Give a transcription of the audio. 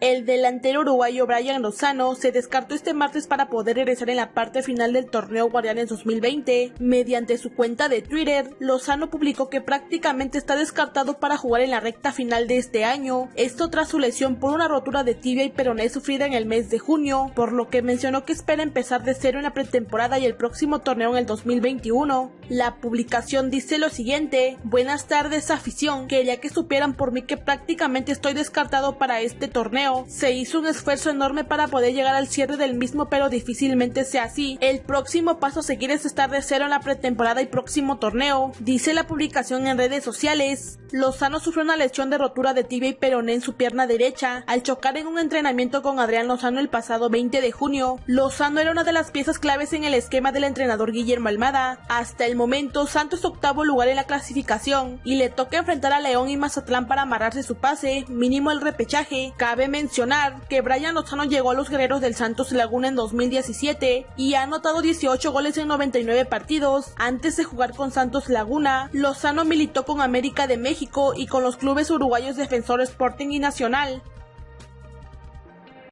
El delantero uruguayo Brian Lozano se descartó este martes para poder regresar en la parte final del torneo Guardianes 2020. Mediante su cuenta de Twitter, Lozano publicó que prácticamente está descartado para jugar en la recta final de este año, esto tras su lesión por una rotura de tibia y peroné sufrida en el mes de junio, por lo que mencionó que espera empezar de cero en la pretemporada y el próximo torneo en el 2021. La publicación dice lo siguiente, buenas tardes afición, quería que supieran por mí que prácticamente estoy descartado para este torneo se hizo un esfuerzo enorme para poder llegar al cierre del mismo, pero difícilmente sea así. El próximo paso a seguir es estar de cero en la pretemporada y próximo torneo, dice la publicación en redes sociales. Lozano sufrió una lesión de rotura de tibia y peroné en su pierna derecha al chocar en un entrenamiento con Adrián Lozano el pasado 20 de junio. Lozano era una de las piezas claves en el esquema del entrenador Guillermo Almada. Hasta el momento, Santos octavo lugar en la clasificación y le toca enfrentar a León y Mazatlán para amarrarse su pase, mínimo el repechaje. Cabe mencionar que Brian Lozano llegó a los guerreros del Santos Laguna en 2017 y ha anotado 18 goles en 99 partidos. Antes de jugar con Santos Laguna, Lozano militó con América de México y con los clubes uruguayos Defensor Sporting y Nacional.